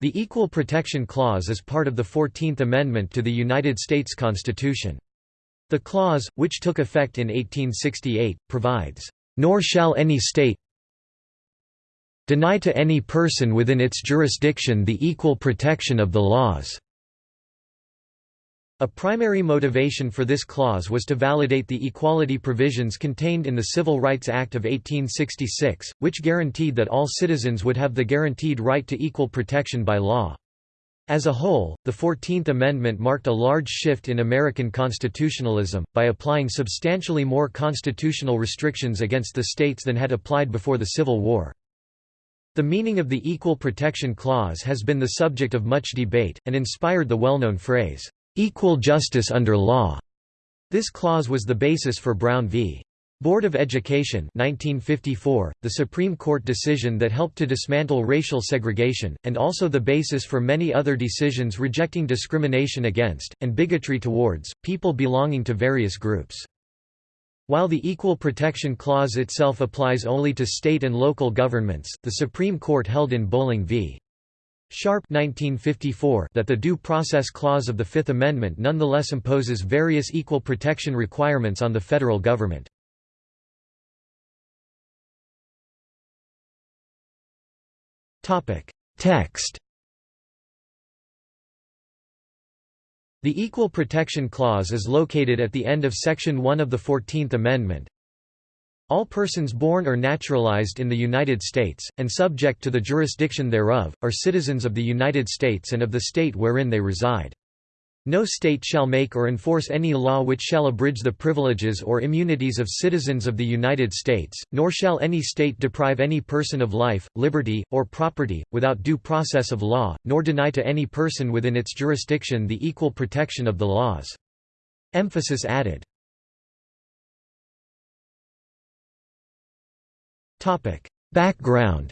The Equal Protection Clause is part of the Fourteenth Amendment to the United States Constitution. The clause, which took effect in 1868, provides, "...nor shall any state deny to any person within its jurisdiction the equal protection of the laws." A primary motivation for this clause was to validate the equality provisions contained in the Civil Rights Act of 1866, which guaranteed that all citizens would have the guaranteed right to equal protection by law. As a whole, the Fourteenth Amendment marked a large shift in American constitutionalism, by applying substantially more constitutional restrictions against the states than had applied before the Civil War. The meaning of the Equal Protection Clause has been the subject of much debate, and inspired the well-known phrase, equal justice under law. This clause was the basis for Brown v. Board of Education 1954, the Supreme Court decision that helped to dismantle racial segregation, and also the basis for many other decisions rejecting discrimination against, and bigotry towards, people belonging to various groups. While the Equal Protection Clause itself applies only to state and local governments, the Supreme Court held in Bolling v. Sharpe 1954 that the Due Process Clause of the Fifth Amendment nonetheless imposes various equal protection requirements on the federal government. Text. The Equal Protection Clause is located at the end of Section 1 of the Fourteenth Amendment, all persons born or naturalized in the United States, and subject to the jurisdiction thereof, are citizens of the United States and of the state wherein they reside. No state shall make or enforce any law which shall abridge the privileges or immunities of citizens of the United States, nor shall any state deprive any person of life, liberty, or property, without due process of law, nor deny to any person within its jurisdiction the equal protection of the laws. Emphasis added. Background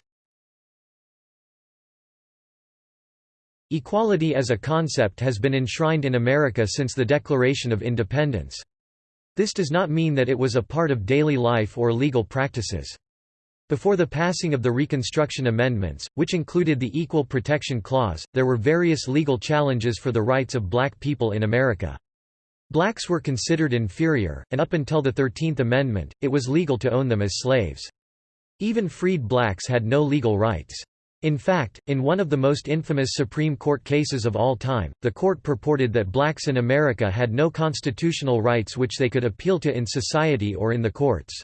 Equality as a concept has been enshrined in America since the Declaration of Independence. This does not mean that it was a part of daily life or legal practices. Before the passing of the Reconstruction Amendments, which included the Equal Protection Clause, there were various legal challenges for the rights of black people in America. Blacks were considered inferior, and up until the Thirteenth Amendment, it was legal to own them as slaves. Even freed blacks had no legal rights. In fact, in one of the most infamous Supreme Court cases of all time, the court purported that blacks in America had no constitutional rights which they could appeal to in society or in the courts.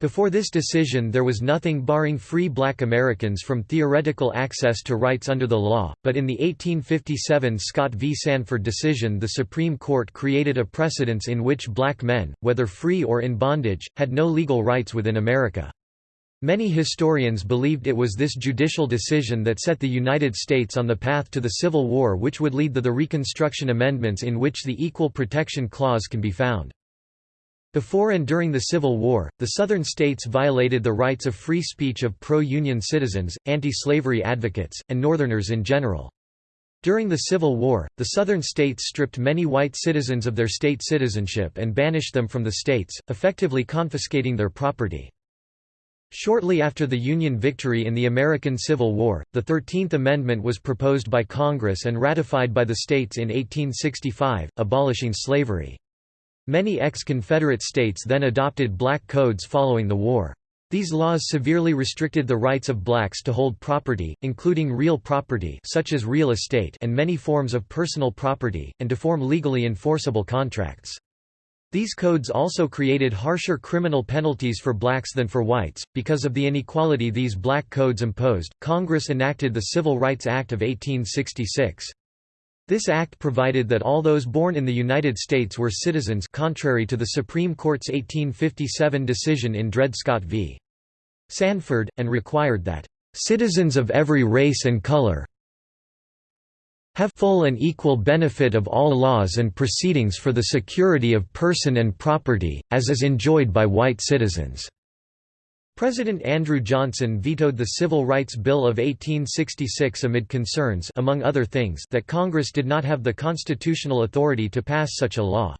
Before this decision there was nothing barring free black Americans from theoretical access to rights under the law, but in the 1857 Scott v. Sanford decision the Supreme Court created a precedence in which black men, whether free or in bondage, had no legal rights within America. Many historians believed it was this judicial decision that set the United States on the path to the Civil War which would lead to the Reconstruction Amendments in which the Equal Protection Clause can be found. Before and during the Civil War, the Southern states violated the rights of free speech of pro-Union citizens, anti-slavery advocates, and Northerners in general. During the Civil War, the Southern states stripped many white citizens of their state citizenship and banished them from the states, effectively confiscating their property. Shortly after the Union victory in the American Civil War, the Thirteenth Amendment was proposed by Congress and ratified by the states in 1865, abolishing slavery. Many ex-Confederate states then adopted black codes following the war. These laws severely restricted the rights of blacks to hold property, including real property such as real estate and many forms of personal property, and to form legally enforceable contracts. These codes also created harsher criminal penalties for blacks than for whites. Because of the inequality these black codes imposed, Congress enacted the Civil Rights Act of 1866. This act provided that all those born in the United States were citizens contrary to the Supreme Court's 1857 decision in Dred Scott v. Sanford, and required that, "...citizens of every race and color, have full and equal benefit of all laws and proceedings for the security of person and property, as is enjoyed by white citizens." President Andrew Johnson vetoed the Civil Rights Bill of 1866 amid concerns among other things that Congress did not have the constitutional authority to pass such a law.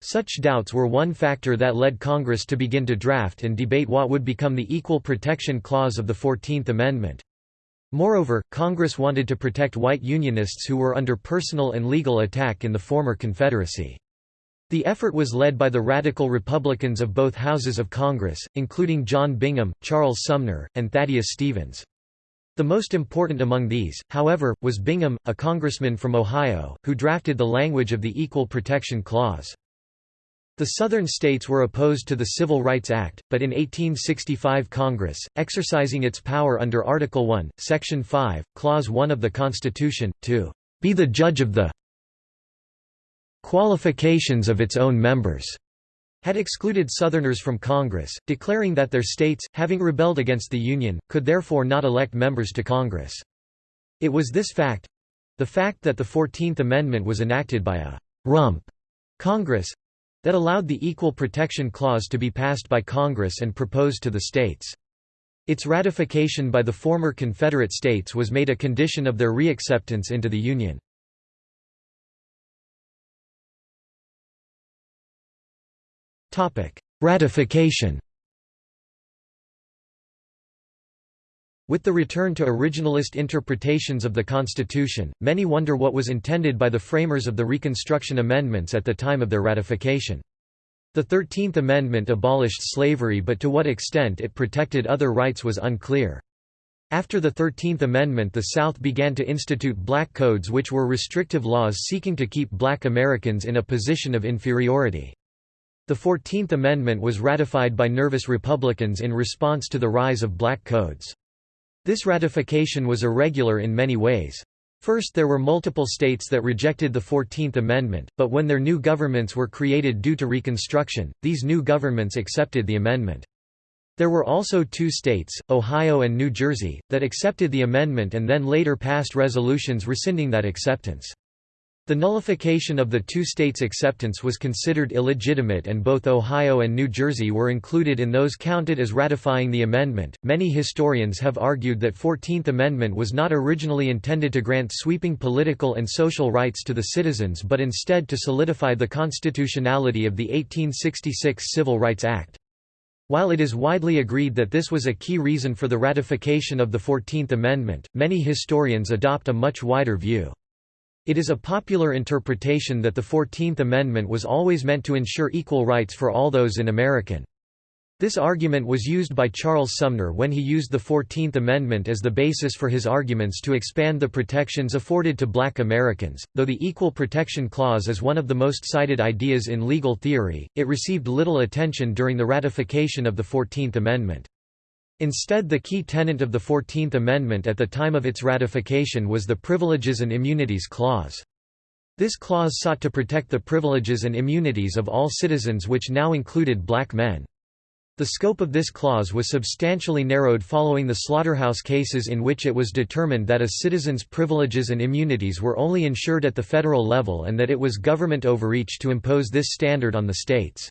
Such doubts were one factor that led Congress to begin to draft and debate what would become the Equal Protection Clause of the Fourteenth Amendment. Moreover, Congress wanted to protect white Unionists who were under personal and legal attack in the former Confederacy. The effort was led by the radical Republicans of both houses of Congress, including John Bingham, Charles Sumner, and Thaddeus Stevens. The most important among these, however, was Bingham, a congressman from Ohio, who drafted the language of the Equal Protection Clause. The Southern states were opposed to the Civil Rights Act, but in 1865 Congress, exercising its power under Article 1, Section 5, Clause 1 of the Constitution, to be the judge of the qualifications of its own members, had excluded Southerners from Congress, declaring that their states, having rebelled against the Union, could therefore not elect members to Congress. It was this fact—the fact that the Fourteenth Amendment was enacted by a «rump» Congress, that allowed the Equal Protection Clause to be passed by Congress and proposed to the states. Its ratification by the former Confederate states was made a condition of their reacceptance into the Union. Ratification With the return to originalist interpretations of the Constitution, many wonder what was intended by the framers of the Reconstruction Amendments at the time of their ratification. The Thirteenth Amendment abolished slavery but to what extent it protected other rights was unclear. After the Thirteenth Amendment the South began to institute black codes which were restrictive laws seeking to keep black Americans in a position of inferiority. The Fourteenth Amendment was ratified by nervous Republicans in response to the rise of black codes. This ratification was irregular in many ways. First there were multiple states that rejected the Fourteenth Amendment, but when their new governments were created due to Reconstruction, these new governments accepted the amendment. There were also two states, Ohio and New Jersey, that accepted the amendment and then later passed resolutions rescinding that acceptance. The nullification of the two states' acceptance was considered illegitimate, and both Ohio and New Jersey were included in those counted as ratifying the amendment. Many historians have argued that 14th Amendment was not originally intended to grant sweeping political and social rights to the citizens but instead to solidify the constitutionality of the 1866 Civil Rights Act. While it is widely agreed that this was a key reason for the ratification of the Fourteenth Amendment, many historians adopt a much wider view. It is a popular interpretation that the Fourteenth Amendment was always meant to ensure equal rights for all those in American. This argument was used by Charles Sumner when he used the Fourteenth Amendment as the basis for his arguments to expand the protections afforded to black Americans. Though the Equal Protection Clause is one of the most cited ideas in legal theory, it received little attention during the ratification of the Fourteenth Amendment. Instead the key tenet of the Fourteenth Amendment at the time of its ratification was the Privileges and Immunities Clause. This clause sought to protect the privileges and immunities of all citizens which now included black men. The scope of this clause was substantially narrowed following the slaughterhouse cases in which it was determined that a citizen's privileges and immunities were only ensured at the federal level and that it was government overreach to impose this standard on the states.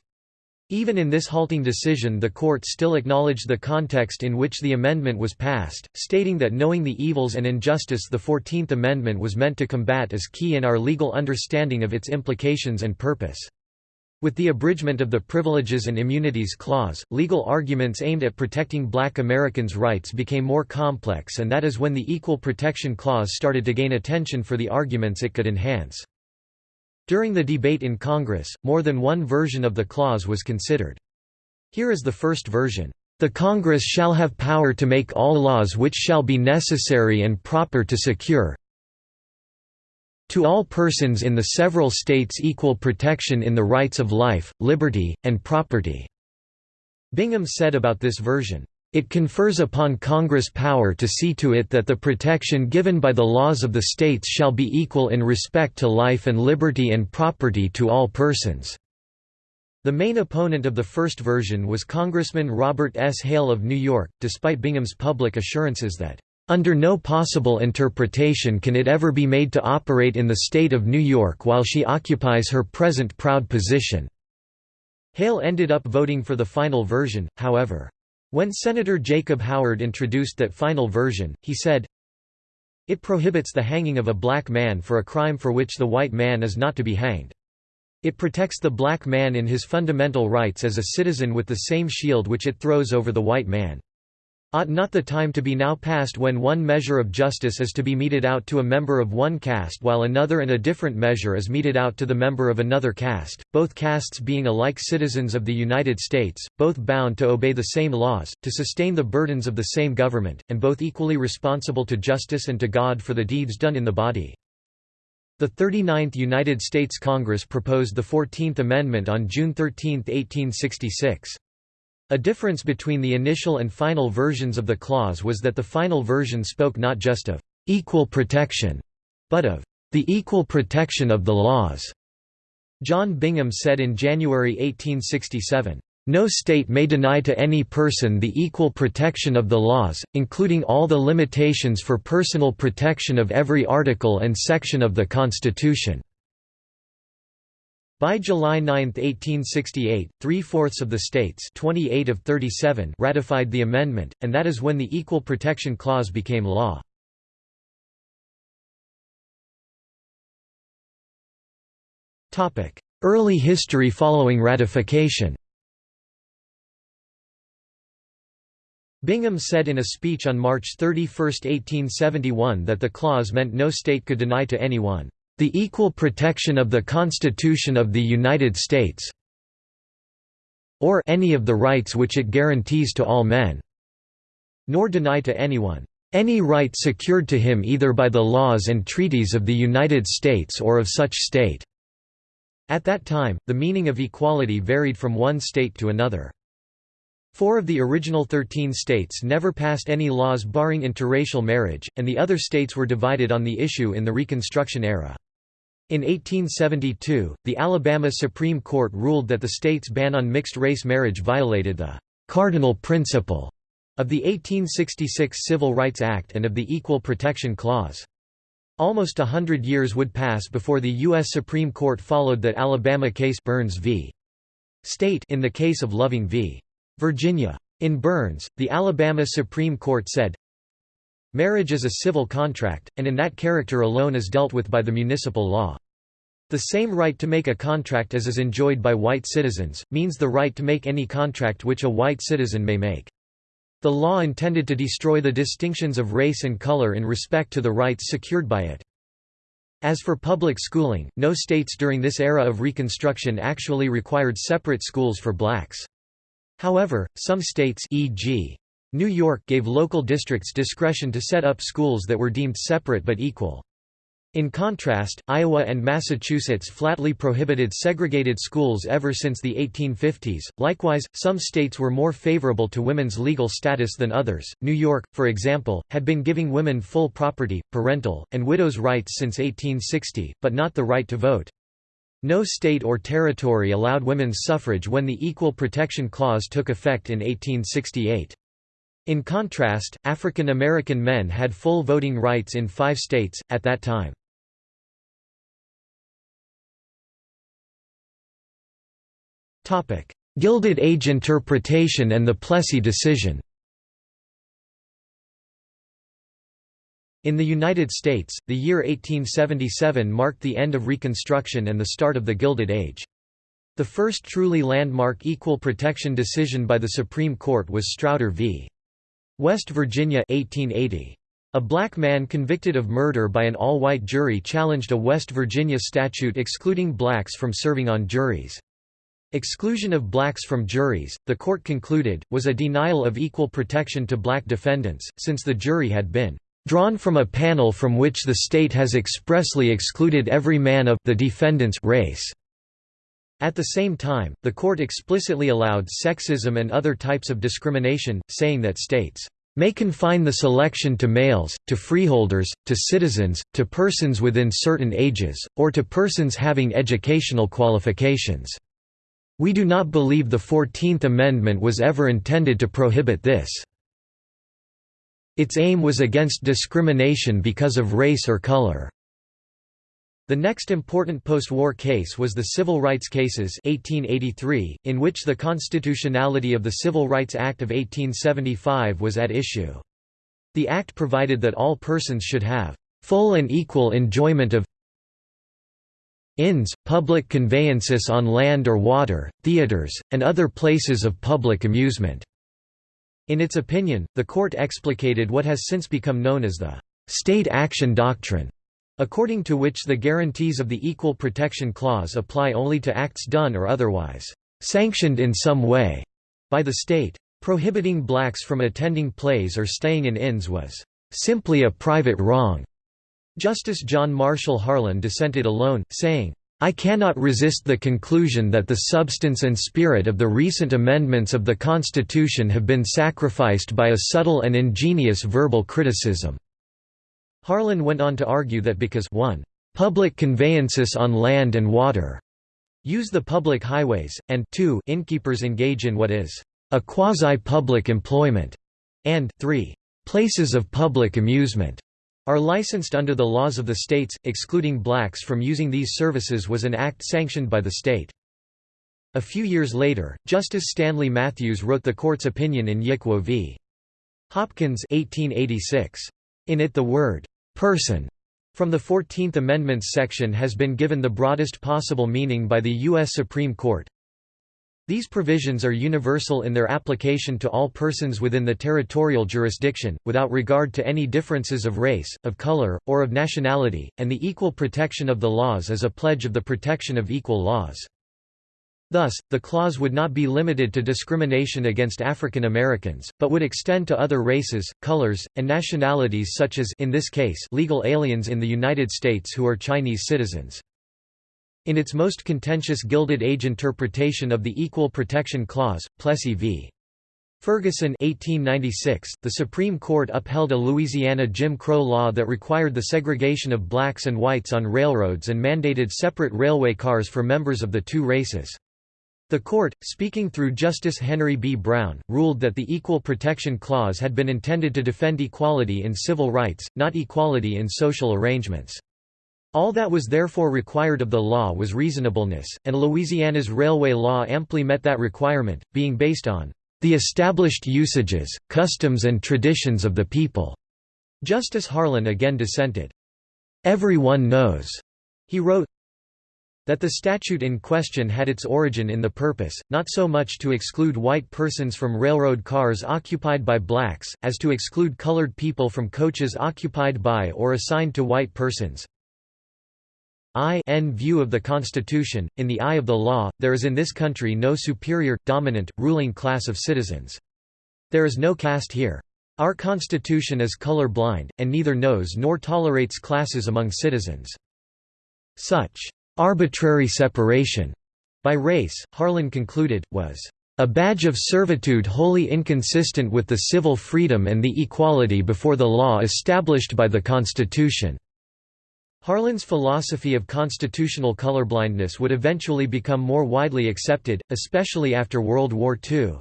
Even in this halting decision the court still acknowledged the context in which the amendment was passed, stating that knowing the evils and injustice the Fourteenth Amendment was meant to combat is key in our legal understanding of its implications and purpose. With the abridgment of the Privileges and Immunities Clause, legal arguments aimed at protecting black Americans' rights became more complex and that is when the Equal Protection Clause started to gain attention for the arguments it could enhance. During the debate in Congress, more than one version of the clause was considered. Here is the first version. The Congress shall have power to make all laws which shall be necessary and proper to secure to all persons in the several states equal protection in the rights of life, liberty, and property." Bingham said about this version, it confers upon Congress power to see to it that the protection given by the laws of the states shall be equal in respect to life and liberty and property to all persons." The main opponent of the first version was Congressman Robert S. Hale of New York, despite Bingham's public assurances that, "...under no possible interpretation can it ever be made to operate in the state of New York while she occupies her present proud position." Hale ended up voting for the final version, however. When Senator Jacob Howard introduced that final version, he said, It prohibits the hanging of a black man for a crime for which the white man is not to be hanged. It protects the black man in his fundamental rights as a citizen with the same shield which it throws over the white man. Ought not the time to be now past when one measure of justice is to be meted out to a member of one caste while another and a different measure is meted out to the member of another caste, both castes being alike citizens of the United States, both bound to obey the same laws, to sustain the burdens of the same government, and both equally responsible to justice and to God for the deeds done in the body. The 39th United States Congress proposed the Fourteenth Amendment on June 13, 1866. A difference between the initial and final versions of the clause was that the final version spoke not just of «equal protection», but of «the equal protection of the laws». John Bingham said in January 1867, "...no state may deny to any person the equal protection of the laws, including all the limitations for personal protection of every article and section of the Constitution." By July 9, 1868, three-fourths of the states 28 of 37 ratified the amendment, and that is when the Equal Protection Clause became law. Early history following ratification Bingham said in a speech on March 31, 1871 that the clause meant no state could deny to anyone the equal protection of the Constitution of the United States or any of the rights which it guarantees to all men, nor deny to anyone any right secured to him either by the laws and treaties of the United States or of such state." At that time, the meaning of equality varied from one state to another. Four of the original thirteen states never passed any laws barring interracial marriage, and the other states were divided on the issue in the Reconstruction era. In 1872, the Alabama Supreme Court ruled that the state's ban on mixed-race marriage violated the «cardinal principle» of the 1866 Civil Rights Act and of the Equal Protection Clause. Almost a hundred years would pass before the U.S. Supreme Court followed that Alabama case Burns v. State in the case of Loving v. Virginia. In Burns, the Alabama Supreme Court said, Marriage is a civil contract, and in that character alone is dealt with by the municipal law. The same right to make a contract as is enjoyed by white citizens, means the right to make any contract which a white citizen may make. The law intended to destroy the distinctions of race and color in respect to the rights secured by it. As for public schooling, no states during this era of Reconstruction actually required separate schools for blacks. However, some states e.g. New York gave local districts discretion to set up schools that were deemed separate but equal. In contrast, Iowa and Massachusetts flatly prohibited segregated schools ever since the 1850s. Likewise, some states were more favorable to women's legal status than others. New York, for example, had been giving women full property, parental, and widows' rights since 1860, but not the right to vote. No state or territory allowed women's suffrage when the Equal Protection Clause took effect in 1868. In contrast, African American men had full voting rights in five states, at that time. Gilded Age interpretation and the Plessy decision In the United States, the year 1877 marked the end of Reconstruction and the start of the Gilded Age. The first truly landmark equal protection decision by the Supreme Court was Strauder v. West Virginia 1880. A black man convicted of murder by an all-white jury challenged a West Virginia statute excluding blacks from serving on juries. Exclusion of blacks from juries, the court concluded, was a denial of equal protection to black defendants, since the jury had been drawn from a panel from which the state has expressly excluded every man of the defendant's race. At the same time, the court explicitly allowed sexism and other types of discrimination, saying that states may confine the selection to males, to freeholders, to citizens, to persons within certain ages, or to persons having educational qualifications. We do not believe the Fourteenth Amendment was ever intended to prohibit this. Its aim was against discrimination because of race or color. The next important post-war case was the Civil Rights Cases 1883, in which the constitutionality of the Civil Rights Act of 1875 was at issue. The act provided that all persons should have full and equal enjoyment of inns, public conveyances on land or water, theaters, and other places of public amusement. In its opinion, the court explicated what has since become known as the state action doctrine, according to which the guarantees of the Equal Protection Clause apply only to acts done or otherwise sanctioned in some way by the state. Prohibiting blacks from attending plays or staying in inns was simply a private wrong. Justice John Marshall Harlan dissented alone, saying, I cannot resist the conclusion that the substance and spirit of the recent amendments of the Constitution have been sacrificed by a subtle and ingenious verbal criticism. Harlan went on to argue that because 1. Public conveyances on land and water use the public highways, and 2. Innkeepers engage in what is a quasi-public employment, and 3. Places of public amusement are licensed under the laws of the states, excluding blacks from using these services was an act sanctioned by the state. A few years later, Justice Stanley Matthews wrote the court's opinion in Yick Wo v. Hopkins 1886. In it the word, person from the Fourteenth Amendment's section has been given the broadest possible meaning by the U.S. Supreme Court. These provisions are universal in their application to all persons within the territorial jurisdiction, without regard to any differences of race, of color, or of nationality, and the equal protection of the laws is a pledge of the protection of equal laws. Thus, the clause would not be limited to discrimination against African Americans, but would extend to other races, colors, and nationalities such as in this case legal aliens in the United States who are Chinese citizens. In its most contentious Gilded Age interpretation of the Equal Protection Clause, Plessy v. Ferguson 1896, the Supreme Court upheld a Louisiana Jim Crow law that required the segregation of blacks and whites on railroads and mandated separate railway cars for members of the two races. The court, speaking through Justice Henry B. Brown, ruled that the Equal Protection Clause had been intended to defend equality in civil rights, not equality in social arrangements. All that was therefore required of the law was reasonableness, and Louisiana's railway law amply met that requirement, being based on the established usages, customs and traditions of the people." Justice Harlan again dissented. Everyone knows, he wrote, that the statute in question had its origin in the purpose, not so much to exclude white persons from railroad cars occupied by blacks, as to exclude colored people from coaches occupied by or assigned to white persons. I n view of the Constitution, in the eye of the law, there is in this country no superior, dominant, ruling class of citizens. There is no caste here. Our Constitution is color blind, and neither knows nor tolerates classes among citizens. Such Arbitrary separation by race, Harlan concluded, was a badge of servitude wholly inconsistent with the civil freedom and the equality before the law established by the Constitution." Harlan's philosophy of constitutional colorblindness would eventually become more widely accepted, especially after World War II.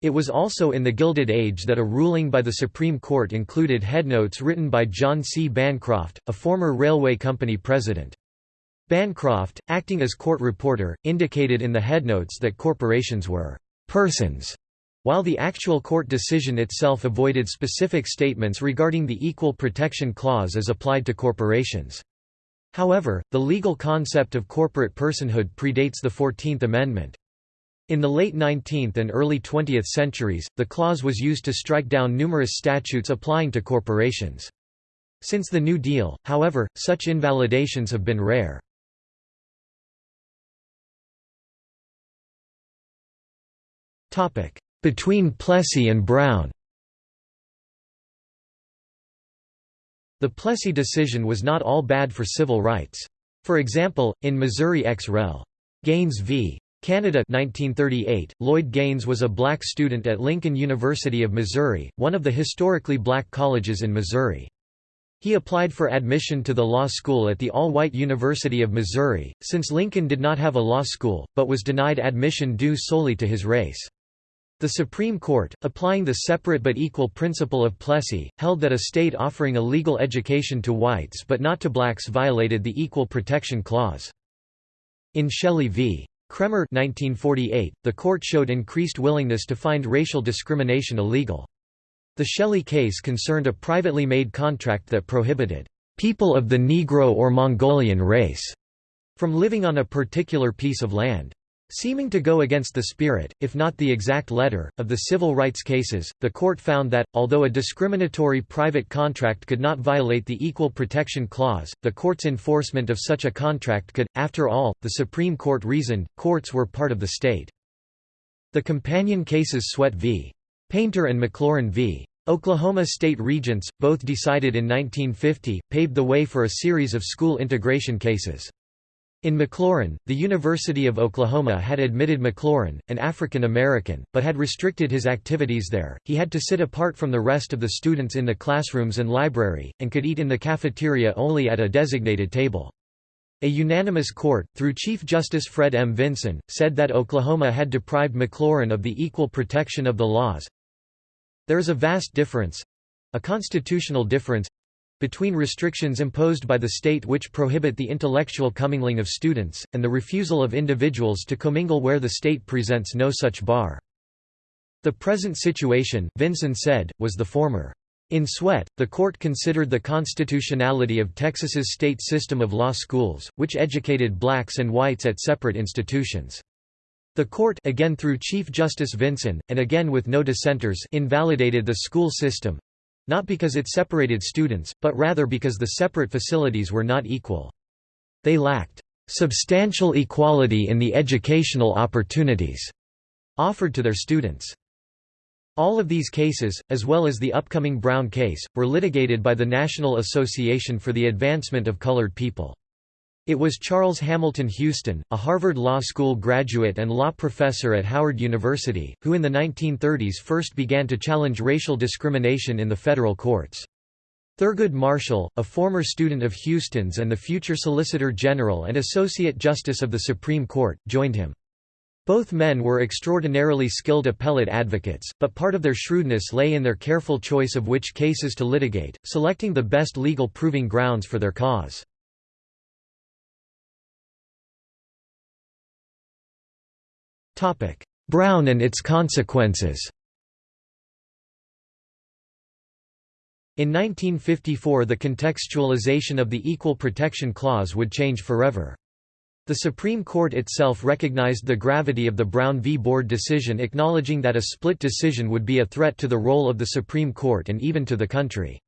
It was also in the Gilded Age that a ruling by the Supreme Court included headnotes written by John C. Bancroft, a former railway company president. Bancroft, acting as court reporter, indicated in the headnotes that corporations were persons, while the actual court decision itself avoided specific statements regarding the Equal Protection Clause as applied to corporations. However, the legal concept of corporate personhood predates the Fourteenth Amendment. In the late 19th and early 20th centuries, the clause was used to strike down numerous statutes applying to corporations. Since the New Deal, however, such invalidations have been rare. Between Plessy and Brown The Plessy decision was not all bad for civil rights. For example, in Missouri ex rel. Gaines v. Canada 1938, Lloyd Gaines was a black student at Lincoln University of Missouri, one of the historically black colleges in Missouri. He applied for admission to the law school at the all-white University of Missouri, since Lincoln did not have a law school, but was denied admission due solely to his race. The Supreme Court, applying the separate but equal principle of Plessy, held that a state offering a legal education to whites but not to blacks violated the Equal Protection Clause. In Shelley v. Kraemer 1948, the court showed increased willingness to find racial discrimination illegal. The Shelley case concerned a privately made contract that prohibited people of the Negro or Mongolian race from living on a particular piece of land. Seeming to go against the spirit, if not the exact letter, of the civil rights cases, the court found that, although a discriminatory private contract could not violate the Equal Protection Clause, the court's enforcement of such a contract could. After all, the Supreme Court reasoned, courts were part of the state. The companion cases Sweatt v. Painter and McLaurin v. Oklahoma State Regents, both decided in 1950, paved the way for a series of school integration cases. In McLaurin, the University of Oklahoma had admitted McLaurin, an African American, but had restricted his activities there. He had to sit apart from the rest of the students in the classrooms and library, and could eat in the cafeteria only at a designated table. A unanimous court, through Chief Justice Fred M. Vinson, said that Oklahoma had deprived McLaurin of the equal protection of the laws. There is a vast difference—a constitutional difference between restrictions imposed by the state which prohibit the intellectual commingling of students, and the refusal of individuals to commingle where the state presents no such bar. The present situation, Vinson said, was the former. In Sweatt, the court considered the constitutionality of Texas's state system of law schools, which educated blacks and whites at separate institutions. The court again through Chief Justice Vinson, and again with no dissenters invalidated the school system, not because it separated students, but rather because the separate facilities were not equal. They lacked substantial equality in the educational opportunities offered to their students. All of these cases, as well as the upcoming Brown case, were litigated by the National Association for the Advancement of Colored People. It was Charles Hamilton Houston, a Harvard Law School graduate and law professor at Howard University, who in the 1930s first began to challenge racial discrimination in the federal courts. Thurgood Marshall, a former student of Houston's and the future Solicitor General and Associate Justice of the Supreme Court, joined him. Both men were extraordinarily skilled appellate advocates, but part of their shrewdness lay in their careful choice of which cases to litigate, selecting the best legal proving grounds for their cause. Brown and its consequences In 1954 the contextualization of the Equal Protection Clause would change forever. The Supreme Court itself recognized the gravity of the Brown v. Board decision acknowledging that a split decision would be a threat to the role of the Supreme Court and even to the country.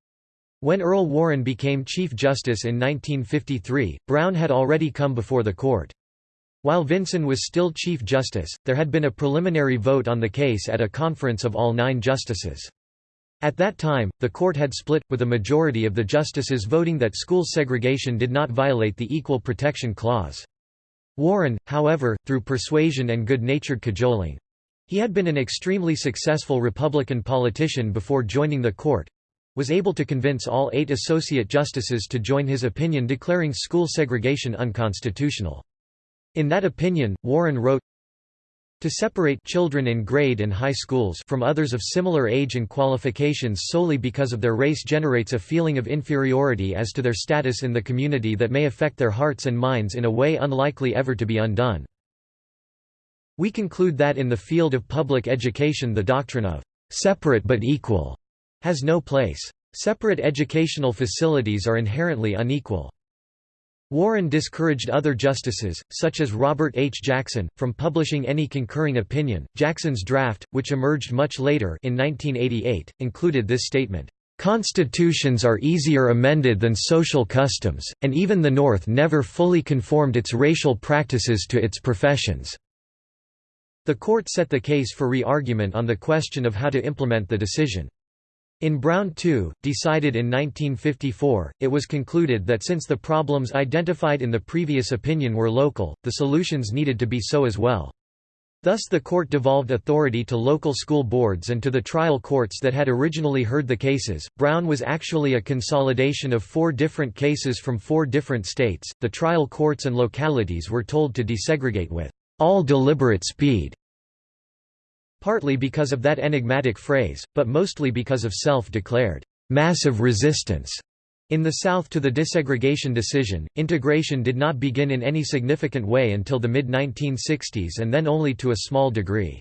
When Earl Warren became Chief Justice in 1953, Brown had already come before the court. While Vinson was still Chief Justice, there had been a preliminary vote on the case at a conference of all nine justices. At that time, the court had split, with a majority of the justices voting that school segregation did not violate the Equal Protection Clause. Warren, however, through persuasion and good-natured cajoling—he had been an extremely successful Republican politician before joining the court—was able to convince all eight associate justices to join his opinion declaring school segregation unconstitutional. In that opinion, Warren wrote, to separate children in grade and high schools from others of similar age and qualifications solely because of their race generates a feeling of inferiority as to their status in the community that may affect their hearts and minds in a way unlikely ever to be undone. We conclude that in the field of public education the doctrine of separate but equal has no place. Separate educational facilities are inherently unequal. Warren discouraged other justices, such as Robert H. Jackson, from publishing any concurring opinion. Jackson's draft, which emerged much later in 1988, included this statement, "...constitutions are easier amended than social customs, and even the North never fully conformed its racial practices to its professions." The court set the case for re-argument on the question of how to implement the decision. In Brown II, decided in 1954, it was concluded that since the problems identified in the previous opinion were local, the solutions needed to be so as well. Thus the court devolved authority to local school boards and to the trial courts that had originally heard the cases. Brown was actually a consolidation of four different cases from four different states. The trial courts and localities were told to desegregate with all deliberate speed partly because of that enigmatic phrase, but mostly because of self-declared massive resistance. In the South to the desegregation decision, integration did not begin in any significant way until the mid-1960s and then only to a small degree.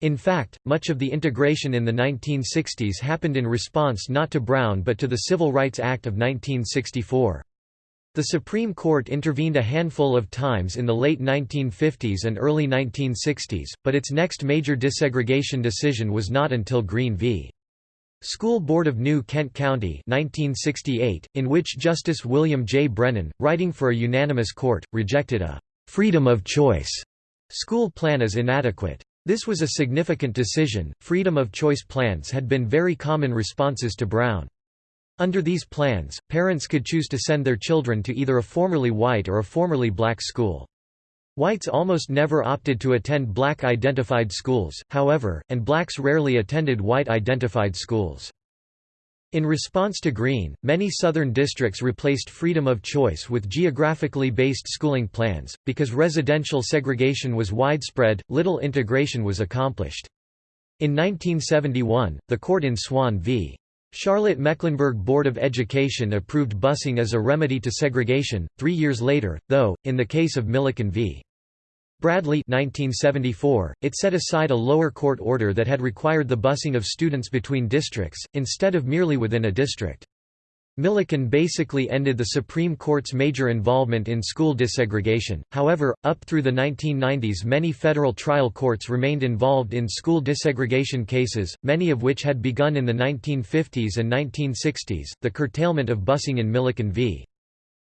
In fact, much of the integration in the 1960s happened in response not to Brown but to the Civil Rights Act of 1964. The Supreme Court intervened a handful of times in the late 1950s and early 1960s, but its next major desegregation decision was not until Green v. School Board of New Kent County 1968, in which Justice William J. Brennan, writing for a unanimous court, rejected a «freedom of choice» school plan as inadequate. This was a significant decision. Freedom of choice plans had been very common responses to Brown. Under these plans, parents could choose to send their children to either a formerly white or a formerly black school. Whites almost never opted to attend black-identified schools, however, and blacks rarely attended white-identified schools. In response to Green, many Southern districts replaced freedom of choice with geographically based schooling plans. Because residential segregation was widespread, little integration was accomplished. In 1971, the court in Swann v. Charlotte-Mecklenburg Board of Education approved busing as a remedy to segregation, three years later, though, in the case of Milliken v. Bradley 1974, it set aside a lower court order that had required the busing of students between districts, instead of merely within a district. Milliken basically ended the Supreme Court's major involvement in school desegregation, however, up through the 1990s many federal trial courts remained involved in school desegregation cases, many of which had begun in the 1950s and 1960s. The curtailment of busing in Milliken v.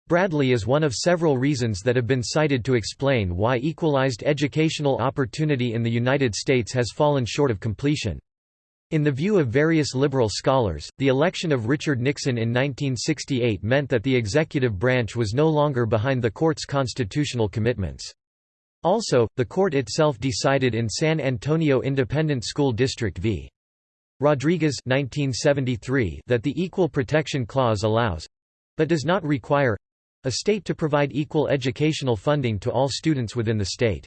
Bradley is one of several reasons that have been cited to explain why equalized educational opportunity in the United States has fallen short of completion. In the view of various liberal scholars, the election of Richard Nixon in 1968 meant that the executive branch was no longer behind the court's constitutional commitments. Also, the court itself decided in San Antonio Independent School District v. Rodriguez 1973 that the Equal Protection Clause allows—but does not require—a state to provide equal educational funding to all students within the state.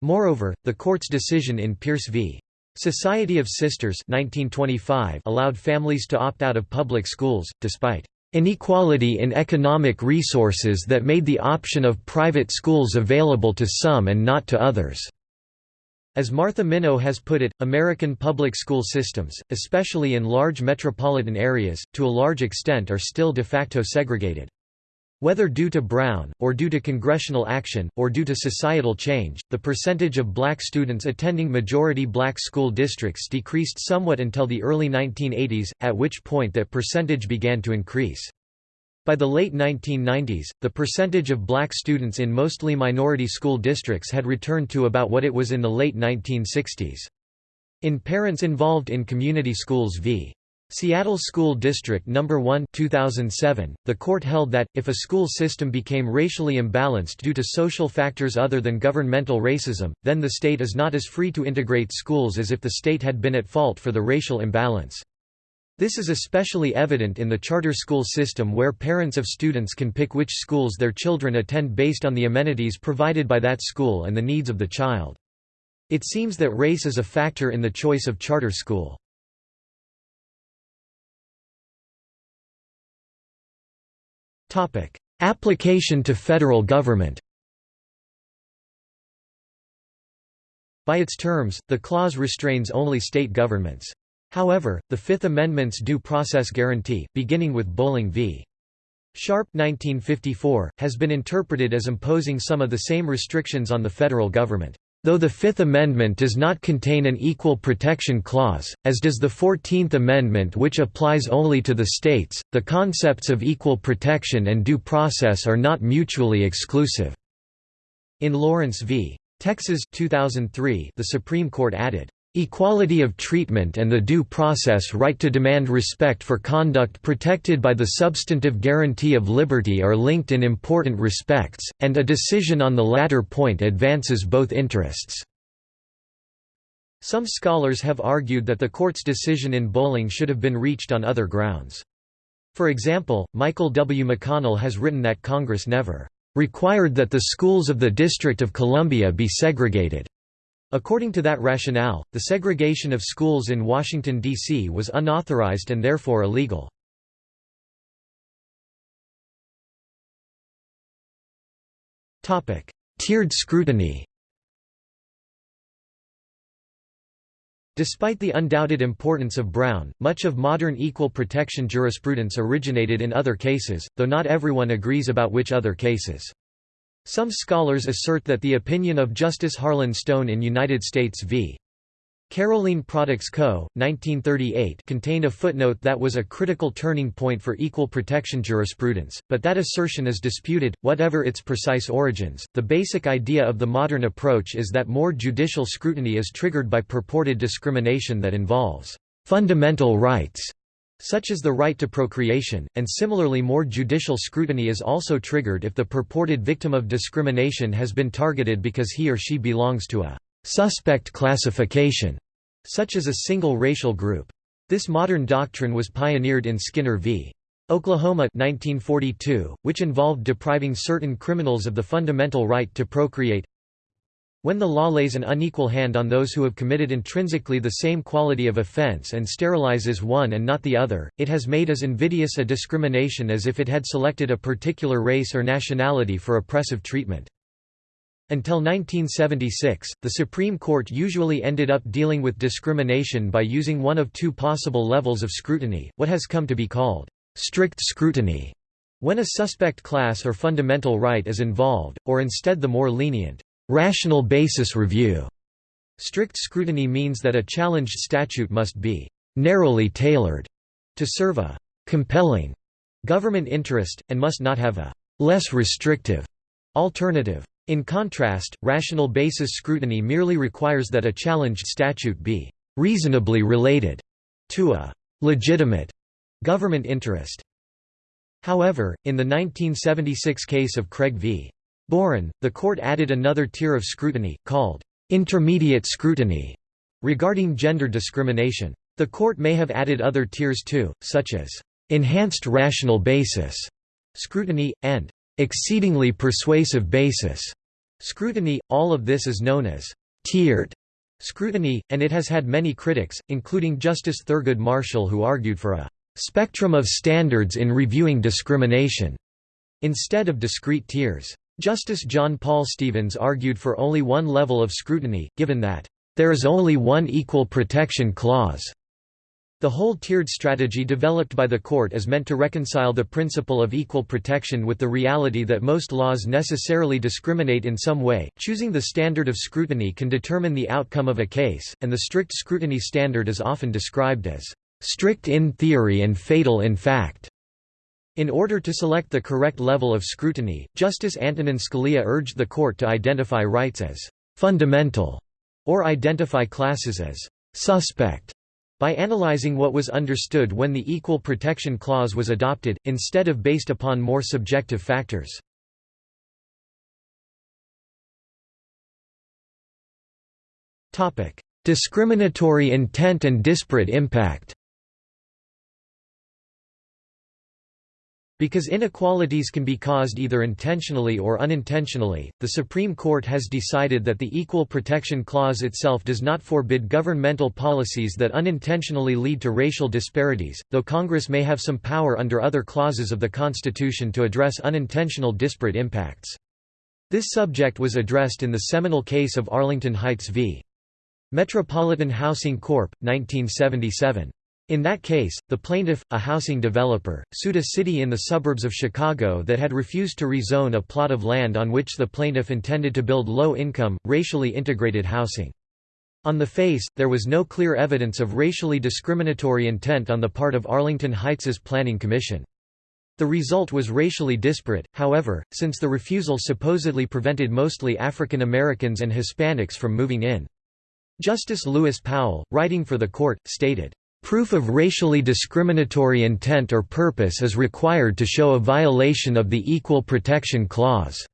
Moreover, the court's decision in Pierce v. Society of Sisters 1925 allowed families to opt out of public schools, despite inequality in economic resources that made the option of private schools available to some and not to others. As Martha Minow has put it, American public school systems, especially in large metropolitan areas, to a large extent are still de facto segregated. Whether due to Brown, or due to congressional action, or due to societal change, the percentage of black students attending majority black school districts decreased somewhat until the early 1980s, at which point that percentage began to increase. By the late 1990s, the percentage of black students in mostly minority school districts had returned to about what it was in the late 1960s. In Parents Involved in Community Schools v. Seattle School District No. 1 2007, the court held that, if a school system became racially imbalanced due to social factors other than governmental racism, then the state is not as free to integrate schools as if the state had been at fault for the racial imbalance. This is especially evident in the charter school system where parents of students can pick which schools their children attend based on the amenities provided by that school and the needs of the child. It seems that race is a factor in the choice of charter school. Application to federal government By its terms, the clause restrains only state governments. However, the Fifth Amendment's due process guarantee, beginning with Bolling v. Sharpe 1954, has been interpreted as imposing some of the same restrictions on the federal government. Though the Fifth Amendment does not contain an equal protection clause, as does the Fourteenth Amendment which applies only to the states, the concepts of equal protection and due process are not mutually exclusive. In Lawrence v. Texas 2003, the Supreme Court added, Equality of treatment and the due process right to demand respect for conduct protected by the substantive guarantee of liberty are linked in important respects, and a decision on the latter point advances both interests. Some scholars have argued that the court's decision in Bolling should have been reached on other grounds. For example, Michael W. McConnell has written that Congress never required that the schools of the District of Columbia be segregated. According to that rationale, the segregation of schools in Washington, D.C. was unauthorized and therefore illegal. Tiered scrutiny Despite the undoubted importance of Brown, much of modern equal protection jurisprudence originated in other cases, though not everyone agrees about which other cases. Some scholars assert that the opinion of Justice Harlan Stone in United States v. Carolene Products Co., 1938 contained a footnote that was a critical turning point for equal protection jurisprudence, but that assertion is disputed, whatever its precise origins. The basic idea of the modern approach is that more judicial scrutiny is triggered by purported discrimination that involves fundamental rights, such as the right to procreation, and similarly more judicial scrutiny is also triggered if the purported victim of discrimination has been targeted because he or she belongs to a suspect classification, such as a single racial group. This modern doctrine was pioneered in Skinner v. Oklahoma 1942, which involved depriving certain criminals of the fundamental right to procreate. When the law lays an unequal hand on those who have committed intrinsically the same quality of offense and sterilizes one and not the other, it has made as invidious a discrimination as if it had selected a particular race or nationality for oppressive treatment. Until 1976, the Supreme Court usually ended up dealing with discrimination by using one of two possible levels of scrutiny, what has come to be called strict scrutiny, when a suspect class or fundamental right is involved, or instead the more lenient rational basis review. Strict scrutiny means that a challenged statute must be narrowly tailored to serve a compelling government interest, and must not have a less restrictive alternative. In contrast, rational basis scrutiny merely requires that a challenged statute be reasonably related to a legitimate government interest. However, in the 1976 case of Craig v. Boren, the court added another tier of scrutiny, called intermediate scrutiny, regarding gender discrimination. The court may have added other tiers too, such as enhanced rational basis scrutiny, and exceedingly persuasive basis scrutiny. All of this is known as tiered scrutiny, and it has had many critics, including Justice Thurgood Marshall who argued for a spectrum of standards in reviewing discrimination instead of discrete tiers. Justice John Paul Stevens argued for only one level of scrutiny, given that there is only one equal protection clause the whole tiered strategy developed by the court is meant to reconcile the principle of equal protection with the reality that most laws necessarily discriminate in some way. Choosing the standard of scrutiny can determine the outcome of a case, and the strict scrutiny standard is often described as strict in theory and fatal in fact. In order to select the correct level of scrutiny, Justice Antonin Scalia urged the court to identify rights as fundamental or identify classes as suspect by analyzing what was understood when the Equal Protection Clause was adopted, instead of based upon more subjective factors. Discriminatory intent and disparate impact Because inequalities can be caused either intentionally or unintentionally, the Supreme Court has decided that the Equal Protection Clause itself does not forbid governmental policies that unintentionally lead to racial disparities, though Congress may have some power under other clauses of the Constitution to address unintentional disparate impacts. This subject was addressed in the seminal case of Arlington Heights v. Metropolitan Housing Corp. 1977. In that case, the plaintiff, a housing developer, sued a city in the suburbs of Chicago that had refused to rezone a plot of land on which the plaintiff intended to build low-income, racially integrated housing. On the face, there was no clear evidence of racially discriminatory intent on the part of Arlington Heights's Planning Commission. The result was racially disparate, however, since the refusal supposedly prevented mostly African Americans and Hispanics from moving in. Justice Lewis Powell, writing for the court, stated, Proof of racially discriminatory intent or purpose is required to show a violation of the Equal Protection Clause.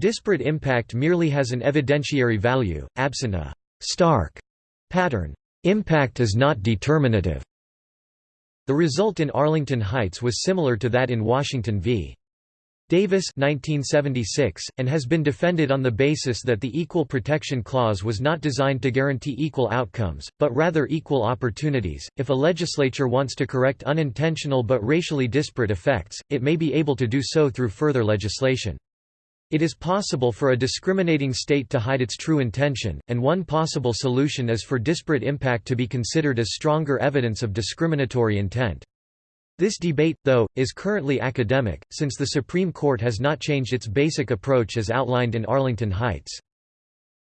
Disparate impact merely has an evidentiary value, absent a stark pattern. Impact is not determinative. The result in Arlington Heights was similar to that in Washington v. Davis 1976, and has been defended on the basis that the Equal Protection Clause was not designed to guarantee equal outcomes, but rather equal opportunities. If a legislature wants to correct unintentional but racially disparate effects, it may be able to do so through further legislation. It is possible for a discriminating state to hide its true intention, and one possible solution is for disparate impact to be considered as stronger evidence of discriminatory intent. This debate, though, is currently academic, since the Supreme Court has not changed its basic approach as outlined in Arlington Heights.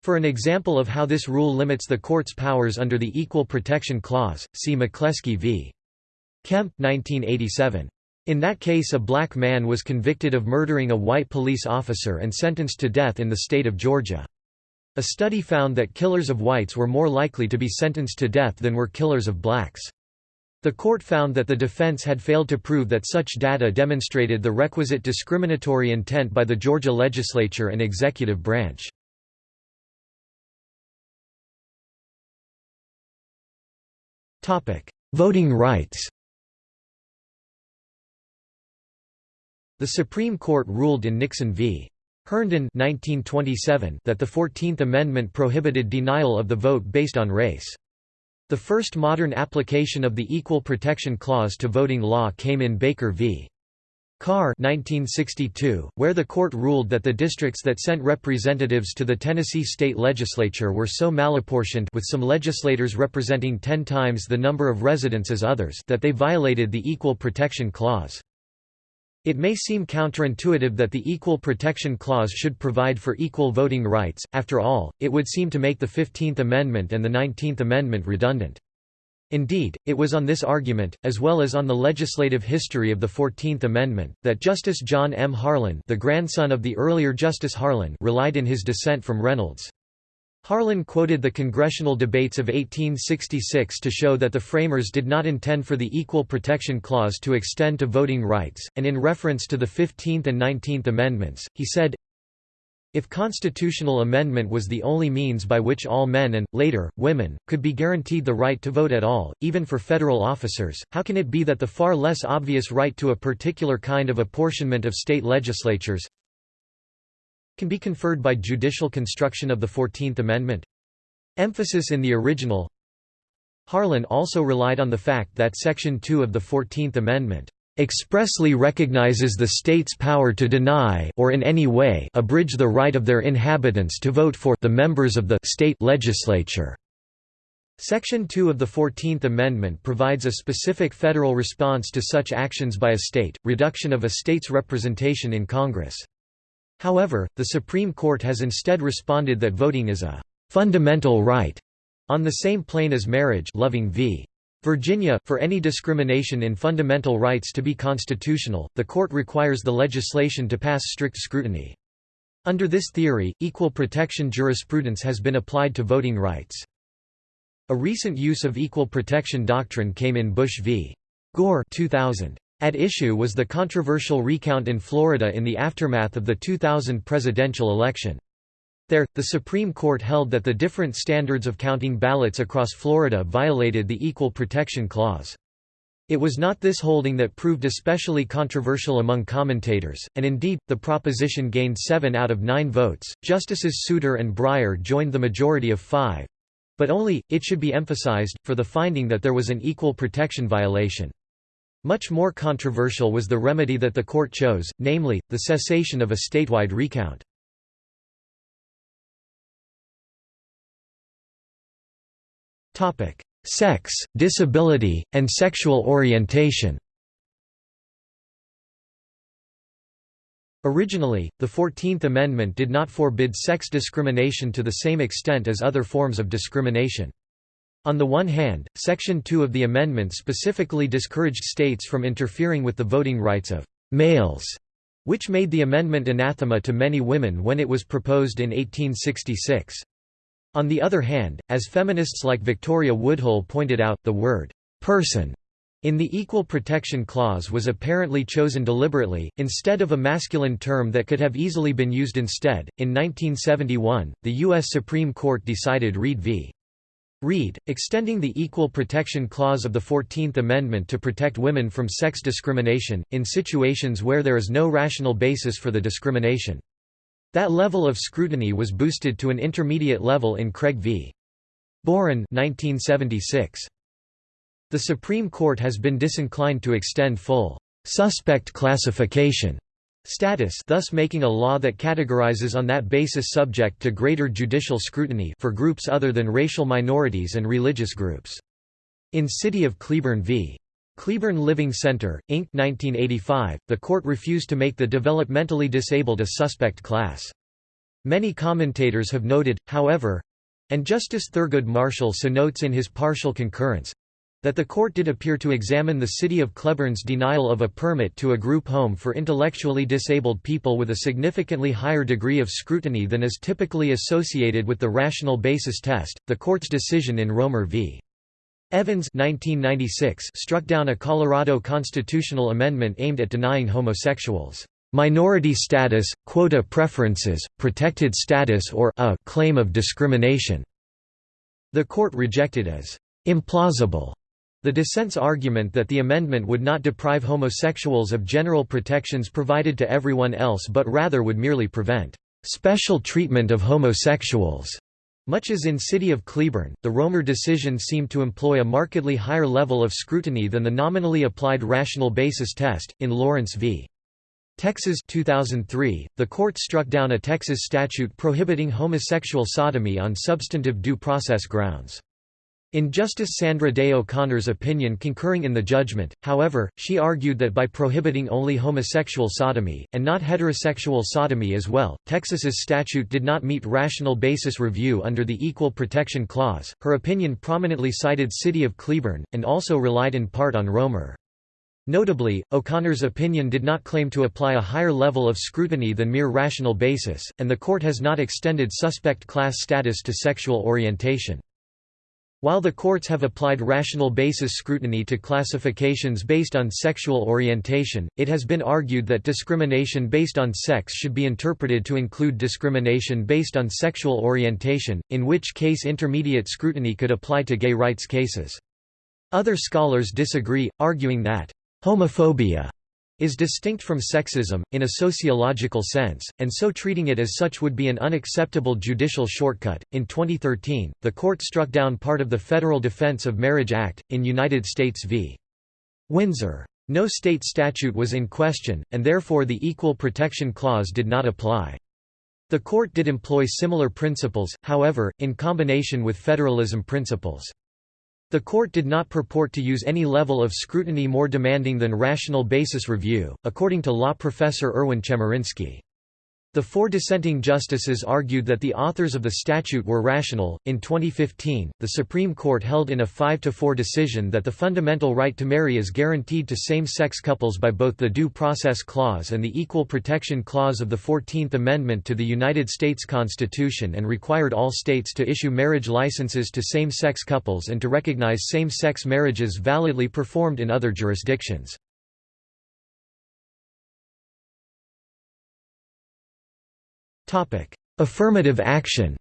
For an example of how this rule limits the court's powers under the Equal Protection Clause, see McCleskey v. Kemp 1987. In that case a black man was convicted of murdering a white police officer and sentenced to death in the state of Georgia. A study found that killers of whites were more likely to be sentenced to death than were killers of blacks. The court found that the defense had failed to prove that such data demonstrated the requisite discriminatory intent by the Georgia legislature and executive branch. Voting rights The Supreme Court ruled in Nixon v. Herndon 1927 that the Fourteenth Amendment prohibited denial of the vote based on race. The first modern application of the Equal Protection Clause to voting law came in Baker v. Carr 1962, where the court ruled that the districts that sent representatives to the Tennessee state legislature were so malapportioned with some legislators representing ten times the number of residents as others that they violated the Equal Protection Clause. It may seem counterintuitive that the Equal Protection Clause should provide for equal voting rights, after all, it would seem to make the Fifteenth Amendment and the Nineteenth Amendment redundant. Indeed, it was on this argument, as well as on the legislative history of the Fourteenth Amendment, that Justice John M. Harlan the grandson of the earlier Justice Harlan relied in his dissent from Reynolds. Harlan quoted the congressional debates of 1866 to show that the framers did not intend for the Equal Protection Clause to extend to voting rights, and in reference to the Fifteenth and Nineteenth Amendments, he said, if constitutional amendment was the only means by which all men and, later, women, could be guaranteed the right to vote at all, even for federal officers, how can it be that the far less obvious right to a particular kind of apportionment of state legislatures, can be conferred by judicial construction of the Fourteenth Amendment. Emphasis in the original Harlan also relied on the fact that Section 2 of the Fourteenth Amendment expressly recognizes the state's power to deny or in any way abridge the right of their inhabitants to vote for the members of the state legislature. Section 2 of the Fourteenth Amendment provides a specific federal response to such actions by a state, reduction of a state's representation in Congress. However, the Supreme Court has instead responded that voting is a fundamental right on the same plane as marriage Loving v. Virginia, for any discrimination in fundamental rights to be constitutional, the court requires the legislation to pass strict scrutiny. Under this theory, equal protection jurisprudence has been applied to voting rights. A recent use of equal protection doctrine came in Bush v. Gore 2000. At issue was the controversial recount in Florida in the aftermath of the 2000 presidential election. There, the Supreme Court held that the different standards of counting ballots across Florida violated the Equal Protection Clause. It was not this holding that proved especially controversial among commentators, and indeed, the proposition gained seven out of nine votes. Justices Souter and Breyer joined the majority of five but only, it should be emphasized, for the finding that there was an equal protection violation. Much more controversial was the remedy that the court chose, namely, the cessation of a statewide recount. Sex, disability, and sexual orientation Originally, the Fourteenth Amendment did not forbid sex discrimination to the same extent as other forms of discrimination. On the one hand, Section 2 of the amendment specifically discouraged states from interfering with the voting rights of males, which made the amendment anathema to many women when it was proposed in 1866. On the other hand, as feminists like Victoria Woodhull pointed out, the word person in the Equal Protection Clause was apparently chosen deliberately, instead of a masculine term that could have easily been used instead. In 1971, the U.S. Supreme Court decided Reed v. Reed, extending the Equal Protection Clause of the Fourteenth Amendment to protect women from sex discrimination, in situations where there is no rational basis for the discrimination. That level of scrutiny was boosted to an intermediate level in Craig v. Boren 1976. The Supreme Court has been disinclined to extend full suspect classification status thus making a law that categorizes on that basis subject to greater judicial scrutiny for groups other than racial minorities and religious groups. In City of Cleburne v. Cleburne Living Center, Inc. 1985, the court refused to make the developmentally disabled a suspect class. Many commentators have noted, however—and Justice Thurgood Marshall so notes in his partial concurrence, that the court did appear to examine the city of Cleburne's denial of a permit to a group home for intellectually disabled people with a significantly higher degree of scrutiny than is typically associated with the rational basis test. The court's decision in Romer v. Evans 1996 struck down a Colorado constitutional amendment aimed at denying homosexuals minority status, quota preferences, protected status or a claim of discrimination. The court rejected as implausible the dissent's argument that the amendment would not deprive homosexuals of general protections provided to everyone else but rather would merely prevent special treatment of homosexuals. Much as in City of Cleburne, the Romer decision seemed to employ a markedly higher level of scrutiny than the nominally applied rational basis test. In Lawrence v. Texas 2003, the court struck down a Texas statute prohibiting homosexual sodomy on substantive due process grounds. In Justice Sandra Day O'Connor's opinion concurring in the judgment, however, she argued that by prohibiting only homosexual sodomy, and not heterosexual sodomy as well, Texas's statute did not meet rational basis review under the Equal Protection Clause. Her opinion prominently cited City of Cleburne, and also relied in part on Romer. Notably, O'Connor's opinion did not claim to apply a higher level of scrutiny than mere rational basis, and the court has not extended suspect class status to sexual orientation. While the courts have applied rational basis scrutiny to classifications based on sexual orientation, it has been argued that discrimination based on sex should be interpreted to include discrimination based on sexual orientation, in which case intermediate scrutiny could apply to gay rights cases. Other scholars disagree, arguing that homophobia is distinct from sexism, in a sociological sense, and so treating it as such would be an unacceptable judicial shortcut. In 2013, the court struck down part of the Federal Defense of Marriage Act, in United States v. Windsor. No state statute was in question, and therefore the Equal Protection Clause did not apply. The court did employ similar principles, however, in combination with federalism principles. The court did not purport to use any level of scrutiny more demanding than rational basis review, according to law professor Erwin Chemerinsky. The four dissenting justices argued that the authors of the statute were rational. In 2015, the Supreme Court held in a 5 to 4 decision that the fundamental right to marry is guaranteed to same-sex couples by both the Due Process Clause and the Equal Protection Clause of the 14th Amendment to the United States Constitution and required all states to issue marriage licenses to same-sex couples and to recognize same-sex marriages validly performed in other jurisdictions. Affirmative action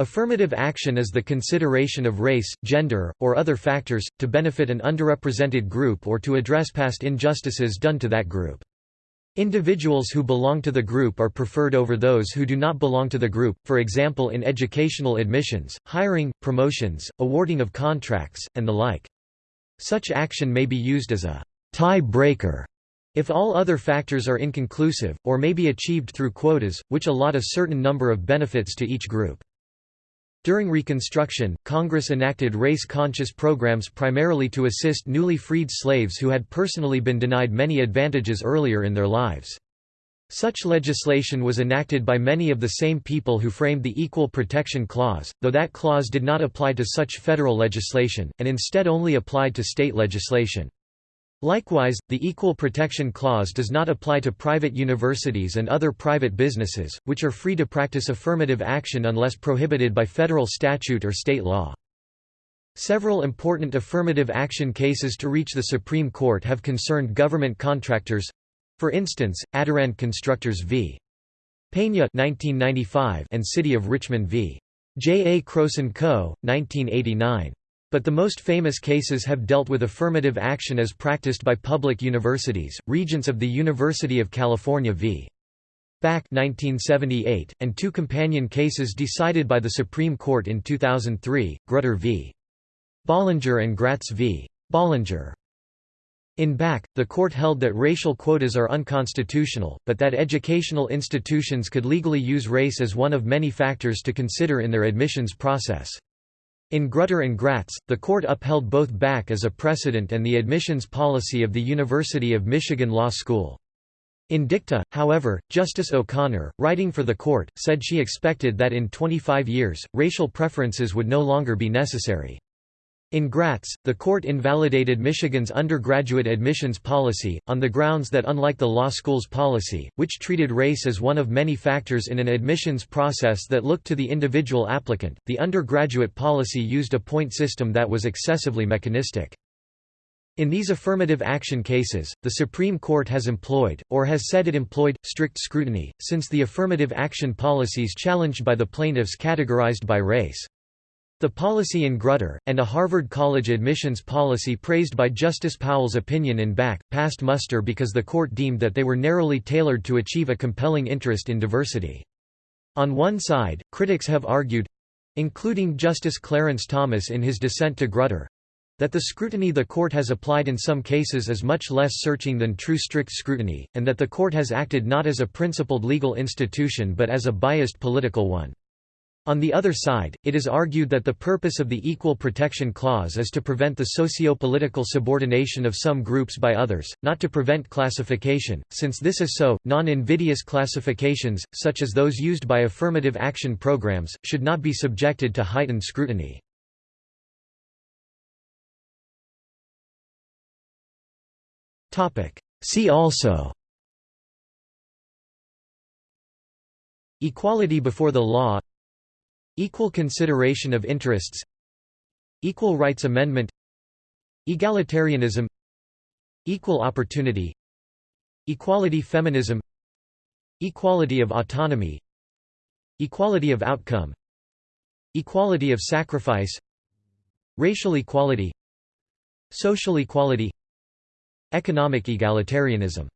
Affirmative action is the consideration of race, gender, or other factors, to benefit an underrepresented group or to address past injustices done to that group. Individuals who belong to the group are preferred over those who do not belong to the group, for example in educational admissions, hiring, promotions, awarding of contracts, and the like. Such action may be used as a tie-breaker if all other factors are inconclusive, or may be achieved through quotas, which allot a certain number of benefits to each group. During Reconstruction, Congress enacted race-conscious programs primarily to assist newly freed slaves who had personally been denied many advantages earlier in their lives. Such legislation was enacted by many of the same people who framed the Equal Protection Clause, though that clause did not apply to such federal legislation, and instead only applied to state legislation. Likewise, the Equal Protection Clause does not apply to private universities and other private businesses, which are free to practice affirmative action unless prohibited by federal statute or state law. Several important affirmative action cases to reach the Supreme Court have concerned government contractors—for instance, Adarand Constructors v. Pena 1995 and City of Richmond v. J. A. Croson Co., 1989. But the most famous cases have dealt with affirmative action as practiced by public universities, Regents of the University of California v. Bakke 1978, and two companion cases decided by the Supreme Court in 2003, Grutter v. Bollinger and Gratz v. Bollinger. In Bakke, the court held that racial quotas are unconstitutional, but that educational institutions could legally use race as one of many factors to consider in their admissions process. In Grutter and Gratz, the court upheld both Bakke as a precedent and the admissions policy of the University of Michigan Law School. In dicta, however, Justice O'Connor, writing for the court, said she expected that in 25 years, racial preferences would no longer be necessary. In Gratz, the court invalidated Michigan's undergraduate admissions policy, on the grounds that unlike the law school's policy, which treated race as one of many factors in an admissions process that looked to the individual applicant, the undergraduate policy used a point system that was excessively mechanistic. In these affirmative action cases, the Supreme Court has employed, or has said it employed, strict scrutiny, since the affirmative action policies challenged by the plaintiffs categorized by race. The policy in Grutter, and a Harvard College admissions policy praised by Justice Powell's opinion in Bakke, passed muster because the court deemed that they were narrowly tailored to achieve a compelling interest in diversity. On one side, critics have argued—including Justice Clarence Thomas in his dissent to Grutter, that the scrutiny the court has applied in some cases is much less searching than true strict scrutiny, and that the court has acted not as a principled legal institution but as a biased political one. On the other side, it is argued that the purpose of the Equal Protection Clause is to prevent the socio-political subordination of some groups by others, not to prevent classification. Since this is so, non-invidious classifications, such as those used by affirmative action programs, should not be subjected to heightened scrutiny. See also Equality before the law Equal consideration of interests Equal Rights Amendment Egalitarianism Equal opportunity Equality feminism Equality of autonomy Equality of outcome Equality of sacrifice Racial equality Social equality Economic egalitarianism